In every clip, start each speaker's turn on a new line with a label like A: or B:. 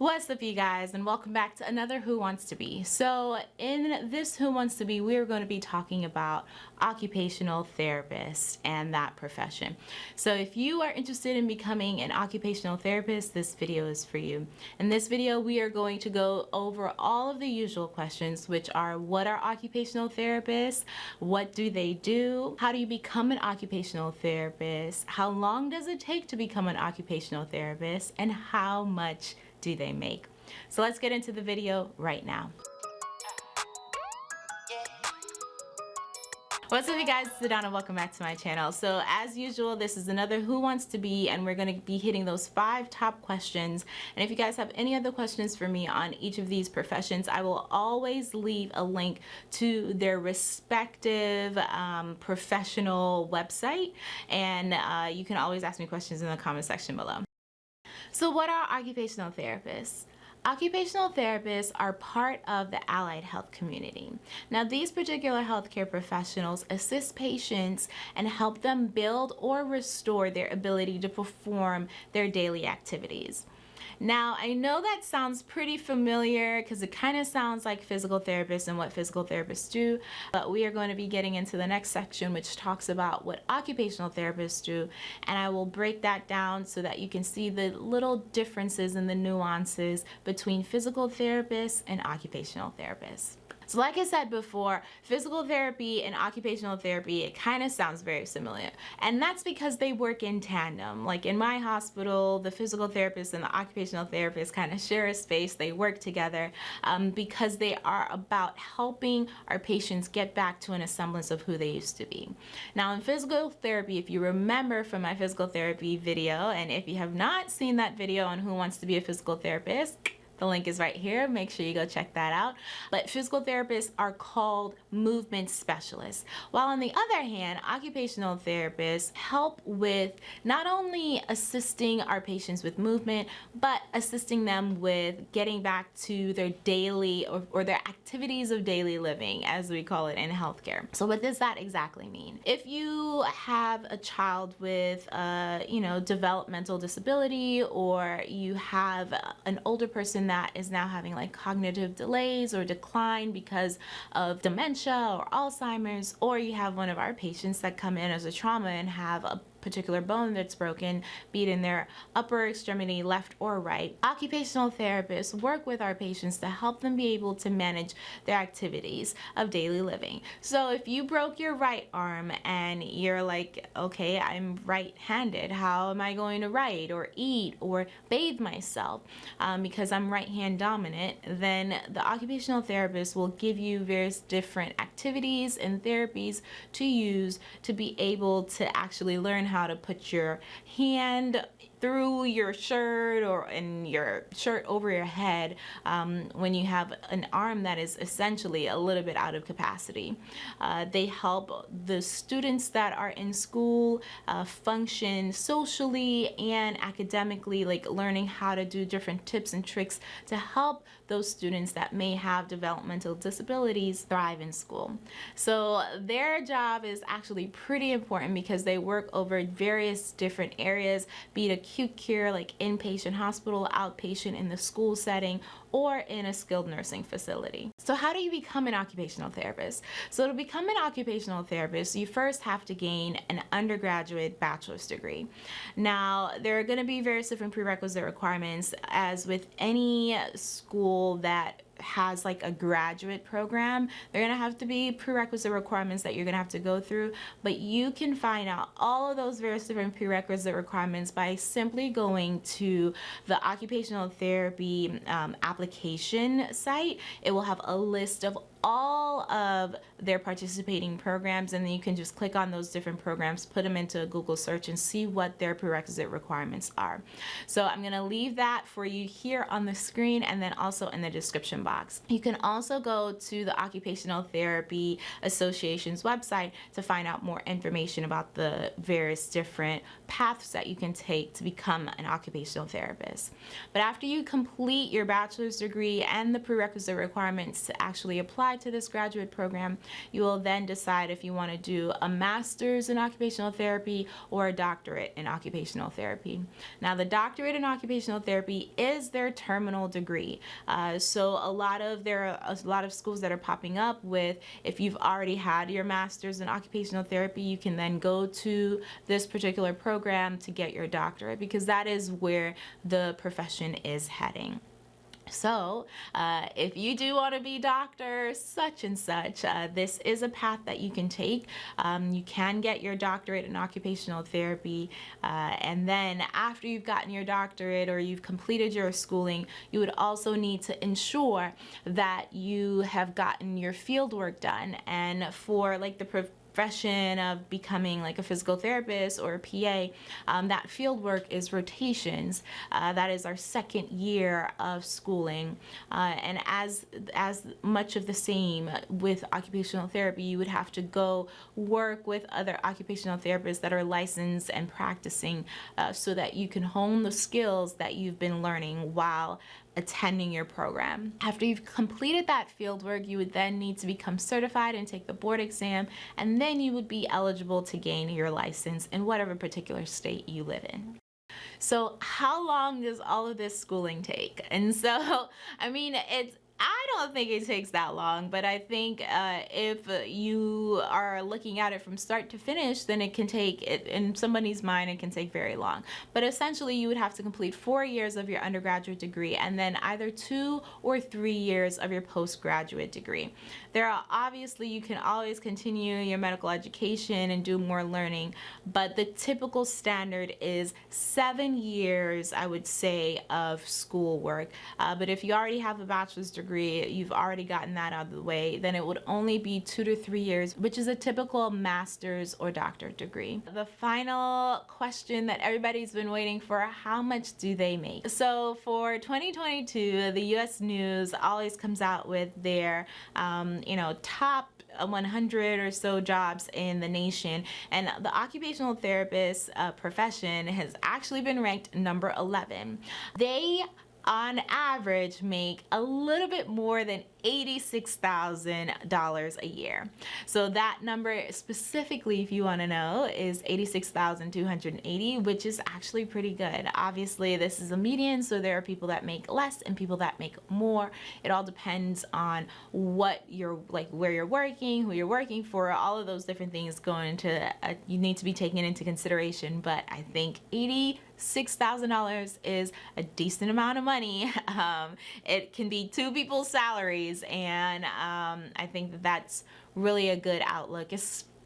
A: What's up you guys and welcome back to another Who Wants to Be. So in this Who Wants to Be we're going to be talking about occupational therapists and that profession. So if you are interested in becoming an occupational therapist this video is for you. In this video we are going to go over all of the usual questions which are what are occupational therapists, what do they do, how do you become an occupational therapist, how long does it take to become an occupational therapist, and how much do they make? So let's get into the video right now. What's up you guys, it's Adana, welcome back to my channel. So as usual, this is another Who Wants to Be and we're going to be hitting those five top questions. And if you guys have any other questions for me on each of these professions, I will always leave a link to their respective um, professional website and uh, you can always ask me questions in the comment section below. So what are occupational therapists? Occupational therapists are part of the allied health community. Now these particular healthcare professionals assist patients and help them build or restore their ability to perform their daily activities. Now, I know that sounds pretty familiar because it kind of sounds like physical therapists and what physical therapists do, but we are going to be getting into the next section which talks about what occupational therapists do, and I will break that down so that you can see the little differences and the nuances between physical therapists and occupational therapists. So like I said before, physical therapy and occupational therapy, it kind of sounds very similar. And that's because they work in tandem. Like in my hospital, the physical therapist and the occupational therapist kind of share a space. They work together um, because they are about helping our patients get back to an semblance of who they used to be. Now in physical therapy, if you remember from my physical therapy video, and if you have not seen that video on who wants to be a physical therapist, the link is right here. Make sure you go check that out. But physical therapists are called movement specialists. While on the other hand, occupational therapists help with not only assisting our patients with movement, but assisting them with getting back to their daily or, or their activities of daily living, as we call it in healthcare. So what does that exactly mean? If you have a child with a, you know, developmental disability or you have an older person that is now having like cognitive delays or decline because of dementia or Alzheimer's, or you have one of our patients that come in as a trauma and have a particular bone that's broken, be it in their upper extremity, left or right. Occupational therapists work with our patients to help them be able to manage their activities of daily living. So if you broke your right arm and you're like, okay, I'm right-handed, how am I going to write or eat or bathe myself um, because I'm right-hand dominant, then the occupational therapist will give you various different activities and therapies to use to be able to actually learn how to put your hand through your shirt or in your shirt over your head um, when you have an arm that is essentially a little bit out of capacity. Uh, they help the students that are in school uh, function socially and academically, like learning how to do different tips and tricks to help those students that may have developmental disabilities thrive in school. So their job is actually pretty important because they work over various different areas, be it acute care like inpatient hospital, outpatient in the school setting, or in a skilled nursing facility. So how do you become an occupational therapist? So to become an occupational therapist, you first have to gain an undergraduate bachelor's degree. Now, there are going to be various different prerequisite requirements as with any school that has like a graduate program, they're gonna have to be prerequisite requirements that you're gonna have to go through, but you can find out all of those various different prerequisite requirements by simply going to the occupational therapy um, application site. It will have a list of all of their participating programs and then you can just click on those different programs, put them into a Google search and see what their prerequisite requirements are. So I'm going to leave that for you here on the screen and then also in the description box. You can also go to the Occupational Therapy Association's website to find out more information about the various different paths that you can take to become an occupational therapist. But after you complete your bachelor's degree and the prerequisite requirements to actually apply apply to this graduate program, you will then decide if you want to do a master's in occupational therapy or a doctorate in occupational therapy. Now, the doctorate in occupational therapy is their terminal degree. Uh, so a lot of there are a lot of schools that are popping up with if you've already had your master's in occupational therapy, you can then go to this particular program to get your doctorate because that is where the profession is heading. So, uh, if you do want to be doctor such and such, uh, this is a path that you can take. Um, you can get your doctorate in occupational therapy, uh, and then after you've gotten your doctorate or you've completed your schooling, you would also need to ensure that you have gotten your field work done. And for like the profession of becoming like a physical therapist or a PA, um, that field work is rotations. Uh, that is our second year of schooling. Uh, and as, as much of the same with occupational therapy, you would have to go work with other occupational therapists that are licensed and practicing uh, so that you can hone the skills that you've been learning while attending your program. After you've completed that fieldwork, you would then need to become certified and take the board exam, and then you would be eligible to gain your license in whatever particular state you live in. So how long does all of this schooling take? And so, I mean, it's don't think it takes that long, but I think uh, if you are looking at it from start to finish, then it can take, it, in somebody's mind, it can take very long. But essentially, you would have to complete four years of your undergraduate degree and then either two or three years of your postgraduate degree. There are obviously, you can always continue your medical education and do more learning, but the typical standard is seven years, I would say, of schoolwork. Uh, but if you already have a bachelor's degree, degree, you've already gotten that out of the way, then it would only be two to three years, which is a typical master's or doctorate degree. The final question that everybody's been waiting for, how much do they make? So for 2022, the US News always comes out with their, um, you know, top 100 or so jobs in the nation and the occupational therapist uh, profession has actually been ranked number 11. They on average make a little bit more than $86,000 a year. So that number specifically, if you want to know, is 86,280, which is actually pretty good. Obviously, this is a median, so there are people that make less and people that make more. It all depends on what you're like, where you're working, who you're working for, all of those different things go into, uh, you need to be taken into consideration. But I think 80 $6,000 is a decent amount of money. Um, it can be two people's salaries and um, I think that that's really a good outlook, especially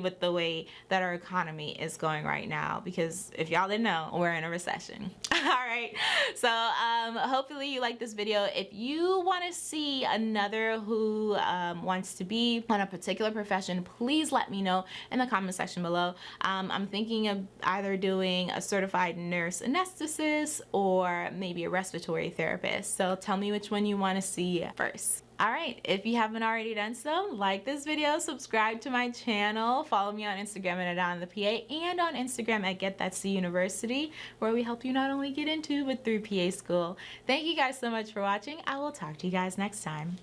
A: with the way that our economy is going right now because if y'all didn't know we're in a recession. All right. So um, hopefully you like this video. If you want to see another who um, wants to be on a particular profession please let me know in the comment section below. Um, I'm thinking of either doing a certified nurse anesthetist or maybe a respiratory therapist. So tell me which one you want to see first Alright, if you haven't already done so, like this video, subscribe to my channel, follow me on Instagram at Adana the PA, and on Instagram at Get That C University, where we help you not only get into, but through PA school. Thank you guys so much for watching. I will talk to you guys next time.